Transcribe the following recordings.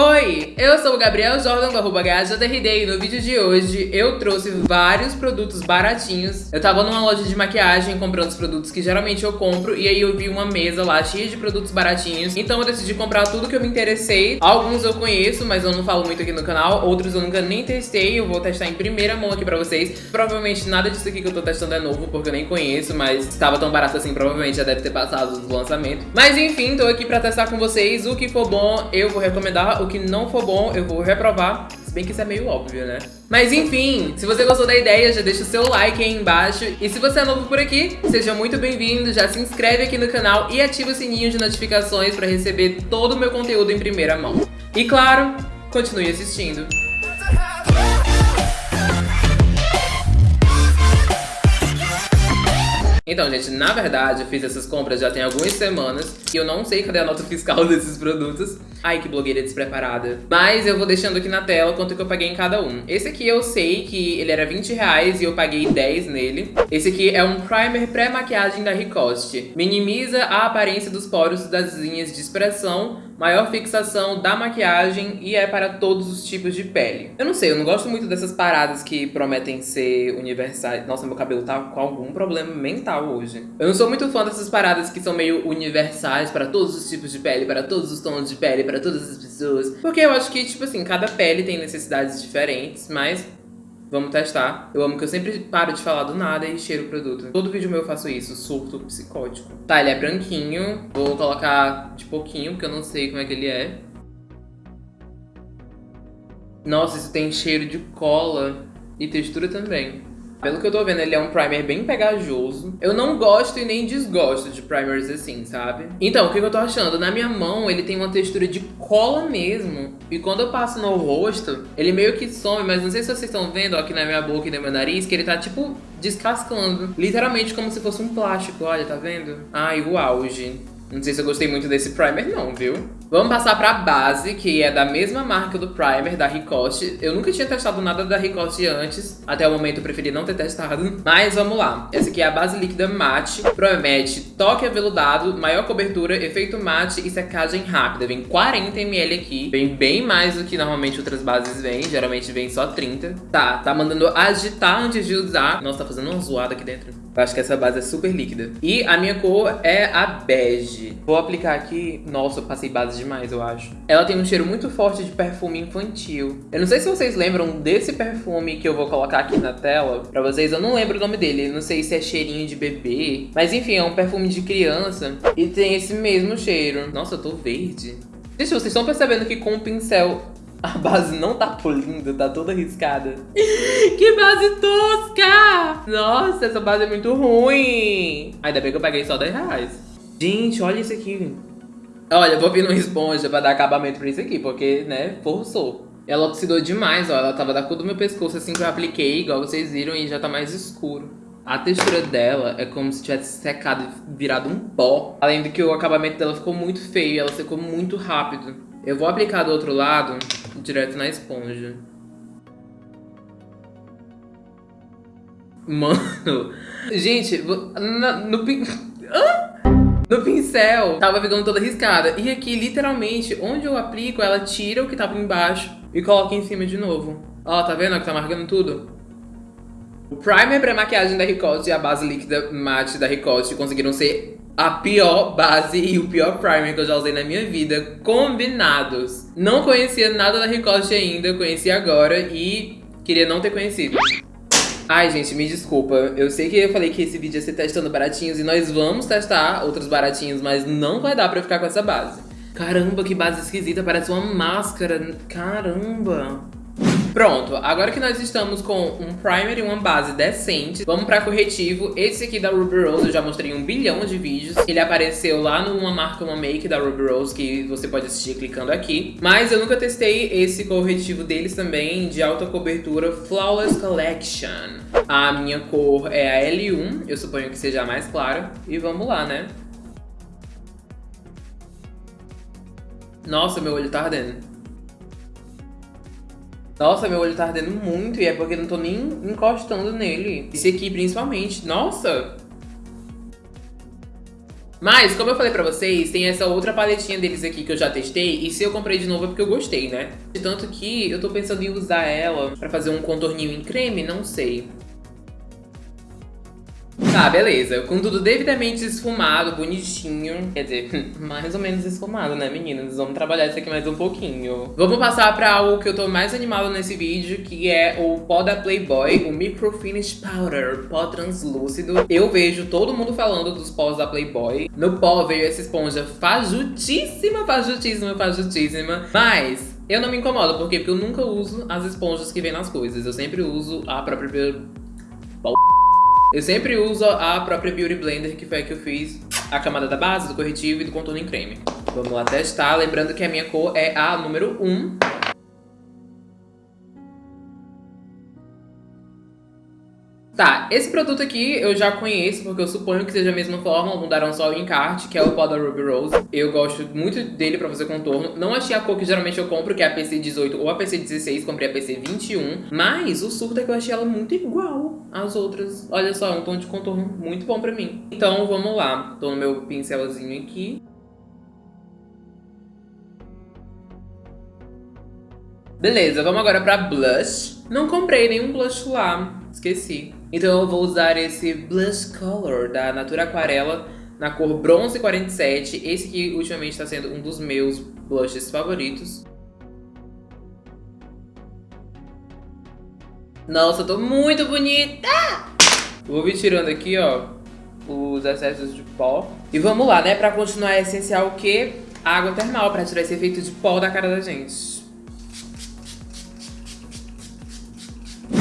Oi, eu sou o Gabriel Jordan do arroba e no vídeo de hoje eu trouxe vários produtos baratinhos. Eu tava numa loja de maquiagem comprando os produtos que geralmente eu compro e aí eu vi uma mesa lá cheia de produtos baratinhos. Então eu decidi comprar tudo que eu me interessei. Alguns eu conheço, mas eu não falo muito aqui no canal. Outros eu nunca nem testei, eu vou testar em primeira mão aqui pra vocês. Provavelmente nada disso aqui que eu tô testando é novo, porque eu nem conheço, mas estava tão barato assim, provavelmente já deve ter passado do lançamento. Mas enfim, tô aqui pra testar com vocês. O que for bom, eu vou recomendar o que não for bom, eu vou reprovar. Se bem que isso é meio óbvio, né? Mas enfim, se você gostou da ideia, já deixa o seu like aí embaixo. E se você é novo por aqui, seja muito bem-vindo, já se inscreve aqui no canal e ativa o sininho de notificações para receber todo o meu conteúdo em primeira mão. E claro, continue assistindo. Então, gente, na verdade, eu fiz essas compras já tem algumas semanas e eu não sei cadê a nota fiscal desses produtos. Ai, que blogueira despreparada. Mas eu vou deixando aqui na tela quanto que eu paguei em cada um. Esse aqui eu sei que ele era 20 reais e eu paguei 10 nele. Esse aqui é um primer pré-maquiagem da Ricoste. Minimiza a aparência dos poros das linhas de expressão, maior fixação da maquiagem e é para todos os tipos de pele. Eu não sei, eu não gosto muito dessas paradas que prometem ser universais. Nossa, meu cabelo tá com algum problema mental hoje. Eu não sou muito fã dessas paradas que são meio universais para todos os tipos de pele, para todos os tons de pele, para todas as pessoas. Porque eu acho que, tipo assim, cada pele tem necessidades diferentes, mas Vamos testar. Eu amo que eu sempre paro de falar do nada e cheiro o produto. Todo vídeo meu eu faço isso, surto psicótico. Tá, ele é branquinho. Vou colocar de pouquinho, porque eu não sei como é que ele é. Nossa, isso tem cheiro de cola e textura também. Pelo que eu tô vendo, ele é um primer bem pegajoso. Eu não gosto e nem desgosto de primers assim, sabe? Então, o que eu tô achando? Na minha mão, ele tem uma textura de cola mesmo. E quando eu passo no rosto, ele meio que some, mas não sei se vocês estão vendo ó, aqui na minha boca e no meu nariz, que ele tá, tipo, descascando. Literalmente como se fosse um plástico, olha, tá vendo? Ai, o auge. Não sei se eu gostei muito desse primer não, viu? Vamos passar pra base, que é da mesma marca do primer, da Ricoste. Eu nunca tinha testado nada da Ricoste antes. Até o momento eu preferi não ter testado. Mas vamos lá. Essa aqui é a base líquida mate. Promete toque aveludado, maior cobertura, efeito mate e secagem rápida. Vem 40ml aqui. Vem bem mais do que normalmente outras bases vêm. Geralmente vem só 30. Tá, tá mandando agitar antes de usar. Nossa, tá fazendo uma zoada aqui dentro. Eu acho que essa base é super líquida. E a minha cor é a bege. Vou aplicar aqui... Nossa, passei base demais, eu acho. Ela tem um cheiro muito forte de perfume infantil. Eu não sei se vocês lembram desse perfume que eu vou colocar aqui na tela pra vocês. Eu não lembro o nome dele. Não sei se é cheirinho de bebê. Mas enfim, é um perfume de criança. E tem esse mesmo cheiro. Nossa, eu tô verde. Gente, vocês estão percebendo que com o pincel a base não tá polindo, tá toda riscada. que base tosca! Nossa, essa base é muito ruim. Ainda bem que eu paguei só 10 reais. Gente, olha isso aqui. Olha, vou vir numa esponja pra dar acabamento pra isso aqui, porque, né, forçou. Ela oxidou demais, ó. Ela tava da cor do meu pescoço assim que eu apliquei, igual vocês viram, e já tá mais escuro. A textura dela é como se tivesse secado e virado um pó. Além do que o acabamento dela ficou muito feio, ela secou muito rápido. Eu vou aplicar do outro lado direto na esponja. Mano, gente, no, no, no pincel tava ficando toda riscada. E aqui, literalmente, onde eu aplico, ela tira o que tava embaixo e coloca em cima de novo. Ó, tá vendo que tá marcando tudo? O primer pra maquiagem da Ricoste e a base líquida matte da Ricoste conseguiram ser a pior base e o pior primer que eu já usei na minha vida, combinados. Não conhecia nada da Ricoste ainda, conheci agora e queria não ter conhecido. Ai, gente, me desculpa. Eu sei que eu falei que esse vídeo ia ser testando baratinhos e nós vamos testar outros baratinhos, mas não vai dar pra ficar com essa base. Caramba, que base esquisita, parece uma máscara. Caramba. Pronto, agora que nós estamos com um primer e uma base decente, vamos pra corretivo. Esse aqui da Ruby Rose eu já mostrei um bilhão de vídeos. Ele apareceu lá numa marca, uma make da Ruby Rose, que você pode assistir clicando aqui. Mas eu nunca testei esse corretivo deles também, de alta cobertura Flawless Collection. A minha cor é a L1, eu suponho que seja a mais clara. E vamos lá, né? Nossa, meu olho tá ardendo. Nossa, meu olho tá ardendo muito e é porque eu não tô nem encostando nele. Esse aqui, principalmente. Nossa! Mas, como eu falei pra vocês, tem essa outra paletinha deles aqui que eu já testei. E se eu comprei de novo é porque eu gostei, né? Tanto que eu tô pensando em usar ela pra fazer um contorninho em creme, não sei. Tá, beleza. Com tudo devidamente esfumado, bonitinho. Quer dizer, mais ou menos esfumado, né, meninas? Vamos trabalhar isso aqui mais um pouquinho. Vamos passar pra algo que eu tô mais animado nesse vídeo, que é o pó da Playboy, o Micro Finish Powder, pó translúcido. Eu vejo todo mundo falando dos pós da Playboy. No pó veio essa esponja fajutíssima, fajutíssima, fajutíssima. Mas eu não me incomodo, por quê? Porque eu nunca uso as esponjas que vem nas coisas. Eu sempre uso a própria... Eu sempre uso a própria Beauty Blender, que foi a que eu fiz a camada da base, do corretivo e do contorno em creme. Vamos lá testar, lembrando que a minha cor é a número 1. Tá, esse produto aqui eu já conheço, porque eu suponho que seja a mesma forma, mudaram só o encarte, que é o pó da Ruby Rose. Eu gosto muito dele pra fazer contorno. Não achei a cor que geralmente eu compro, que é a PC18 ou a PC16, comprei a PC21. Mas o surto é que eu achei ela muito igual às outras. Olha só, é um tom de contorno muito bom pra mim. Então vamos lá, tô no meu pincelzinho aqui. Beleza, vamos agora pra blush. Não comprei nenhum blush lá, esqueci. Então eu vou usar esse Blush Color da Natura Aquarela na cor Bronze 47. Esse que ultimamente está sendo um dos meus blushes favoritos. Nossa, eu tô muito bonita! Vou vir tirando aqui, ó, os excessos de pó. E vamos lá, né? Pra continuar é essencial o quê? Água termal, pra tirar esse efeito de pó da cara da gente.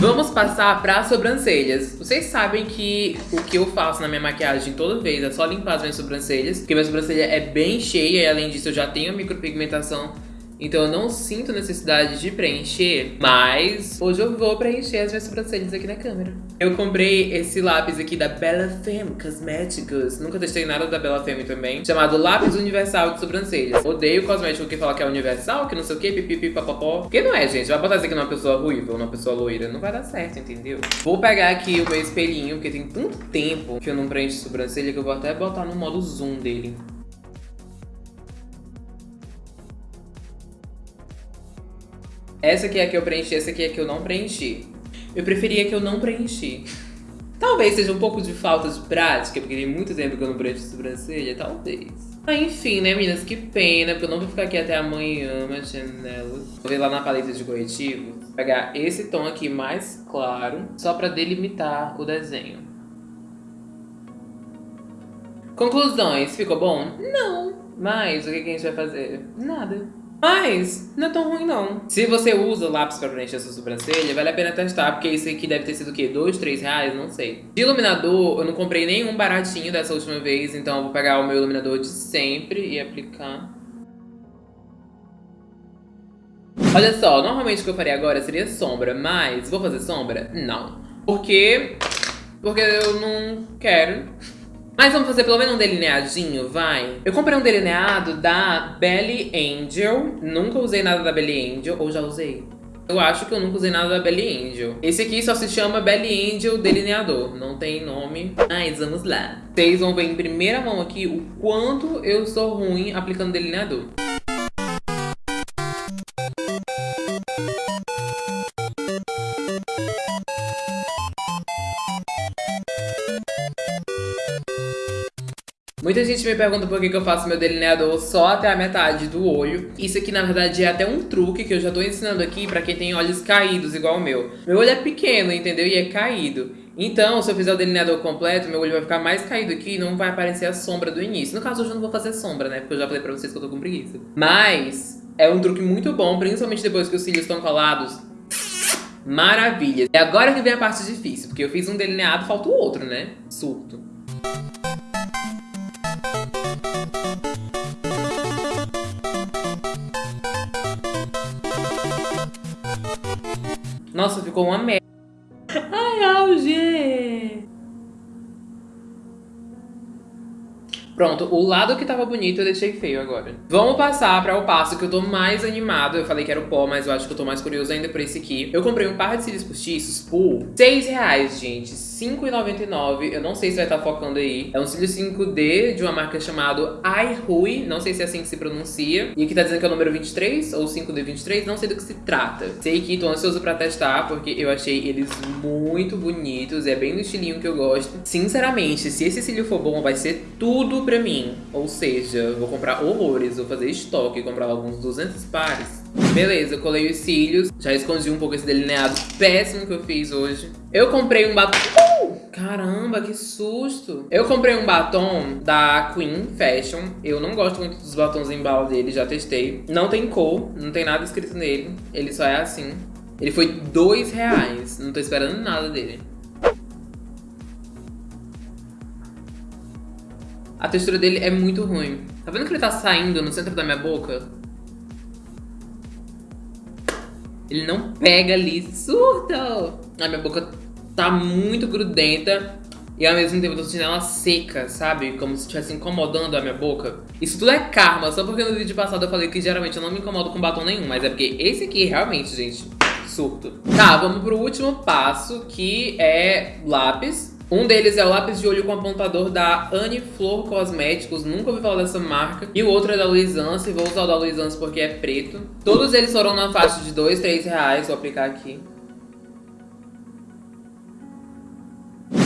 Vamos passar para as sobrancelhas. Vocês sabem que o que eu faço na minha maquiagem toda vez é só limpar as minhas sobrancelhas, porque minha sobrancelha é bem cheia e além disso eu já tenho micropigmentação então eu não sinto necessidade de preencher, mas hoje eu vou preencher as minhas sobrancelhas aqui na câmera. Eu comprei esse lápis aqui da Bella Femme Cosméticos. Nunca testei nada da Bella Femme também. Chamado Lápis Universal de Sobrancelhas. Odeio cosmético que fala que é universal, que não sei o que, pipipi, papapó. Porque não é, gente. Vai botar isso aqui numa pessoa ruiva ou numa pessoa loira. Não vai dar certo, entendeu? Vou pegar aqui o meu espelhinho, porque tem tanto tempo que eu não preencho sobrancelha que eu vou até botar no modo zoom dele. Essa aqui é a que eu preenchi, essa aqui é a que eu não preenchi. Eu preferia que eu não preenchi. Talvez seja um pouco de falta de prática, porque tem muito tempo que eu não preencho sobrancelha, talvez. Ah, enfim, né, meninas? Que pena, porque eu não vou ficar aqui até amanhã mexendo nelas. Vou ver lá na paleta de corretivo, pegar esse tom aqui mais claro, só pra delimitar o desenho. Conclusões, ficou bom? Não. Mas o que a gente vai fazer? Nada. Mas não é tão ruim não. Se você usa lápis pra preencher sua sobrancelha, vale a pena testar, porque isso aqui deve ter sido o quê? Dois, três reais? Não sei. De iluminador, eu não comprei nenhum baratinho dessa última vez, então eu vou pegar o meu iluminador de sempre e aplicar. Olha só, normalmente o que eu faria agora seria sombra, mas vou fazer sombra? Não. Por quê? Porque eu não quero. Mas vamos fazer pelo menos um delineadinho, vai? Eu comprei um delineado da Belly Angel. Nunca usei nada da Belly Angel, ou já usei? Eu acho que eu nunca usei nada da Belly Angel. Esse aqui só se chama Belly Angel Delineador. Não tem nome. Mas vamos lá. Vocês vão ver em primeira mão aqui o quanto eu sou ruim aplicando delineador. Muita gente me pergunta por que, que eu faço meu delineador só até a metade do olho. Isso aqui, na verdade, é até um truque que eu já tô ensinando aqui pra quem tem olhos caídos igual o meu. Meu olho é pequeno, entendeu? E é caído. Então, se eu fizer o delineador completo, meu olho vai ficar mais caído aqui e não vai aparecer a sombra do início. No caso, hoje eu não vou fazer sombra, né? Porque eu já falei pra vocês que eu tô com preguiça. Mas, é um truque muito bom, principalmente depois que os cílios estão colados. Maravilha. E agora que vem a parte difícil, porque eu fiz um delineado, falta o outro, né? Surto. Nossa, ficou uma merda. Pronto, o lado que tava bonito eu deixei feio agora. Vamos passar para o passo que eu tô mais animado. Eu falei que era o pó, mas eu acho que eu tô mais curioso ainda por esse aqui. Eu comprei um par de cílios postiços por 6 reais, gente. 5,99. Eu não sei se vai estar tá focando aí. É um cílio 5D de uma marca chamada iRui. Não sei se é assim que se pronuncia. E aqui tá dizendo que é o número 23 ou 5D23. Não sei do que se trata. Sei que tô ansioso pra testar, porque eu achei eles muito bonitos. É bem do estilinho que eu gosto. Sinceramente, se esse cílio for bom, vai ser tudo pra mim. Ou seja, vou comprar horrores, vou fazer estoque, comprar alguns 200 pares. Beleza, eu colei os cílios, já escondi um pouco esse delineado péssimo que eu fiz hoje. Eu comprei um batom... Uh! Caramba, que susto! Eu comprei um batom da Queen Fashion. Eu não gosto muito dos batons em bala dele, já testei. Não tem cor, não tem nada escrito nele. Ele só é assim. Ele foi dois reais. Não tô esperando nada dele. A textura dele é muito ruim. Tá vendo que ele tá saindo no centro da minha boca? Ele não pega ali. Surto! A minha boca tá muito grudenta. E ao mesmo tempo eu tô sentindo ela seca, sabe? Como se estivesse incomodando a minha boca. Isso tudo é karma, só porque no vídeo passado eu falei que geralmente eu não me incomodo com batom nenhum. Mas é porque esse aqui realmente, gente, surto. Tá, vamos pro último passo, que é lápis. Um deles é o lápis de olho com apontador da Anne Flor Cosméticos, nunca ouvi falar dessa marca. E o outro é da Luisance, vou usar o da Luisance porque é preto. Todos eles foram na faixa de 2, 3 reais, vou aplicar aqui.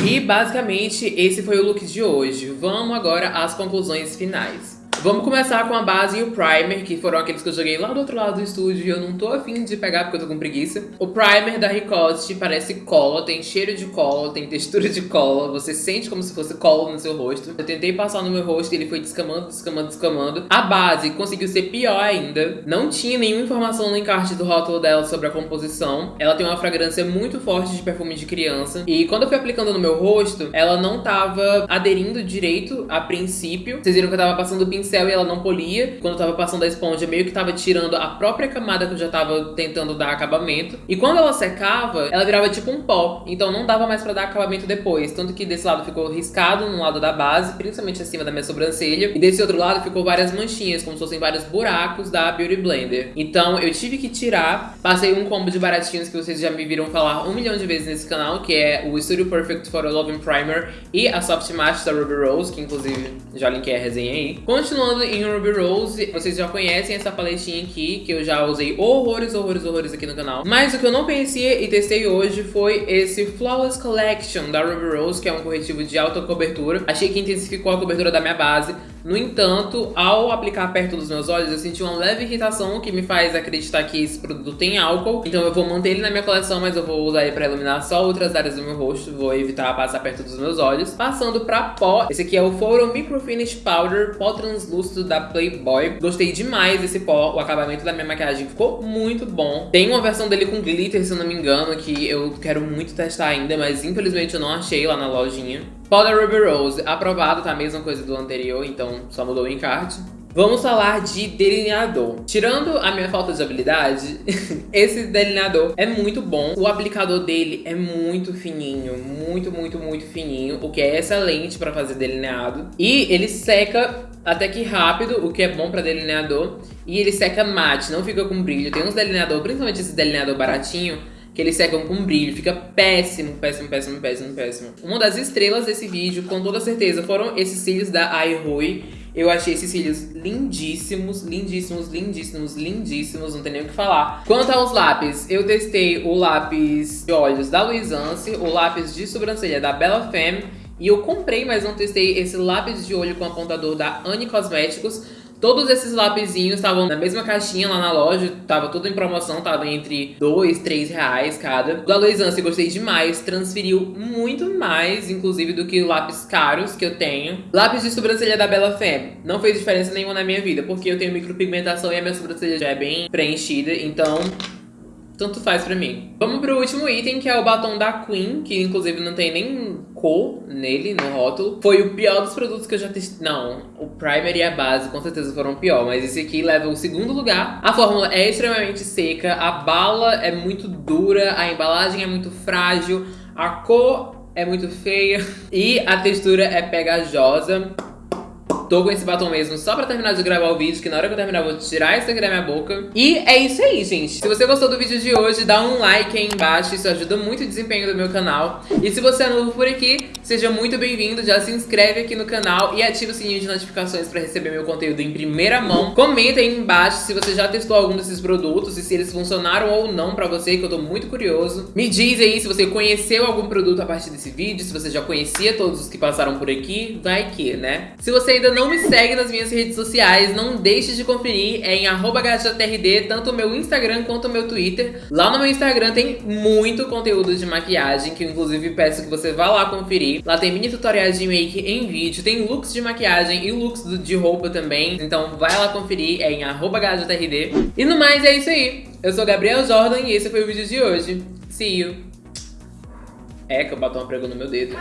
E basicamente esse foi o look de hoje. Vamos agora às conclusões finais. Vamos começar com a base e o primer, que foram aqueles que eu joguei lá do outro lado do estúdio e eu não tô afim de pegar porque eu tô com preguiça. O primer da Ricoste parece cola, tem cheiro de cola, tem textura de cola, você sente como se fosse cola no seu rosto. Eu tentei passar no meu rosto e ele foi descamando, descamando, descamando. A base conseguiu ser pior ainda. Não tinha nenhuma informação no encarte do rótulo dela sobre a composição. Ela tem uma fragrância muito forte de perfume de criança. E quando eu fui aplicando no meu rosto, ela não tava aderindo direito a princípio. Vocês viram que eu tava passando pincel pincel e ela não polia. Quando eu tava passando a esponja, meio que tava tirando a própria camada que eu já tava tentando dar acabamento. E quando ela secava, ela virava tipo um pó. Então não dava mais pra dar acabamento depois. Tanto que desse lado ficou riscado no lado da base, principalmente acima da minha sobrancelha. E desse outro lado ficou várias manchinhas, como se fossem vários buracos da Beauty Blender. Então eu tive que tirar. Passei um combo de baratinhos que vocês já me viram falar um milhão de vezes nesse canal, que é o Studio Perfect Photo Loving Primer e a Soft Matte da Ruby Rose, que inclusive já linkei a resenha aí. Continua Continuando em Ruby Rose, vocês já conhecem essa paletinha aqui, que eu já usei horrores, horrores, horrores aqui no canal. Mas o que eu não conhecia e testei hoje foi esse Flawless Collection da Ruby Rose, que é um corretivo de alta cobertura. Achei que intensificou a cobertura da minha base. No entanto, ao aplicar perto dos meus olhos, eu senti uma leve irritação que me faz acreditar que esse produto tem álcool. Então eu vou manter ele na minha coleção, mas eu vou usar ele pra iluminar só outras áreas do meu rosto. Vou evitar passar perto dos meus olhos. Passando pra pó, esse aqui é o Photo Micro Finish Powder Pó Translúcido da Playboy. Gostei demais desse pó, o acabamento da minha maquiagem ficou muito bom. Tem uma versão dele com glitter, se eu não me engano, que eu quero muito testar ainda, mas infelizmente eu não achei lá na lojinha. Da Ruby Rose, aprovado, tá a mesma coisa do anterior, então só mudou o encarte. Vamos falar de delineador. Tirando a minha falta de habilidade, esse delineador é muito bom. O aplicador dele é muito fininho, muito, muito, muito fininho, o que é excelente para fazer delineado. E ele seca até que rápido, o que é bom para delineador. E ele seca mate, não fica com brilho. Tem uns delineador, principalmente esse delineador baratinho, que eles secam com brilho, fica péssimo, péssimo, péssimo, péssimo, péssimo. Uma das estrelas desse vídeo, com toda certeza, foram esses cílios da iRui. Eu achei esses cílios lindíssimos, lindíssimos, lindíssimos, lindíssimos, não tem nem o que falar. Quanto aos lápis, eu testei o lápis de olhos da Luisance, o lápis de sobrancelha da Bella Femme, e eu comprei, mas não testei esse lápis de olho com apontador da Anne Cosméticos, Todos esses lapisinhos estavam na mesma caixinha lá na loja, tava tudo em promoção, tava entre 2, 3 reais cada. Do Aloisance gostei demais, transferiu muito mais, inclusive, do que lápis caros que eu tenho. Lápis de sobrancelha da Bella Femme, não fez diferença nenhuma na minha vida, porque eu tenho micropigmentação e a minha sobrancelha já é bem preenchida, então tanto faz pra mim. Vamos pro último item, que é o batom da Queen, que inclusive não tem nem cor nele, no rótulo. Foi o pior dos produtos que eu já testei. Não, o primer e a base com certeza foram pior, mas esse aqui leva o segundo lugar. A fórmula é extremamente seca, a bala é muito dura, a embalagem é muito frágil, a cor é muito feia e a textura é pegajosa. Tô com esse batom mesmo só pra terminar de gravar o vídeo, que na hora que eu terminar eu vou tirar esse aqui da minha boca. E é isso aí, gente. Se você gostou do vídeo de hoje, dá um like aí embaixo, isso ajuda muito o desempenho do meu canal. E se você é novo por aqui, seja muito bem-vindo, já se inscreve aqui no canal e ativa o sininho de notificações pra receber meu conteúdo em primeira mão. Comenta aí embaixo se você já testou algum desses produtos e se eles funcionaram ou não pra você, que eu tô muito curioso. Me diz aí se você conheceu algum produto a partir desse vídeo, se você já conhecia todos os que passaram por aqui, vai que, né? Se você ainda não me segue nas minhas redes sociais, não deixe de conferir, é em @gajatrd, tanto o meu Instagram quanto o meu Twitter. Lá no meu Instagram tem muito conteúdo de maquiagem, que eu inclusive peço que você vá lá conferir. Lá tem mini tutoriais de make em vídeo, tem looks de maquiagem e looks de roupa também, então vai lá conferir, é em gajatrd. E no mais é isso aí. Eu sou Gabriel Jordan e esse foi o vídeo de hoje. See you! É que o batom pregou no meu dedo.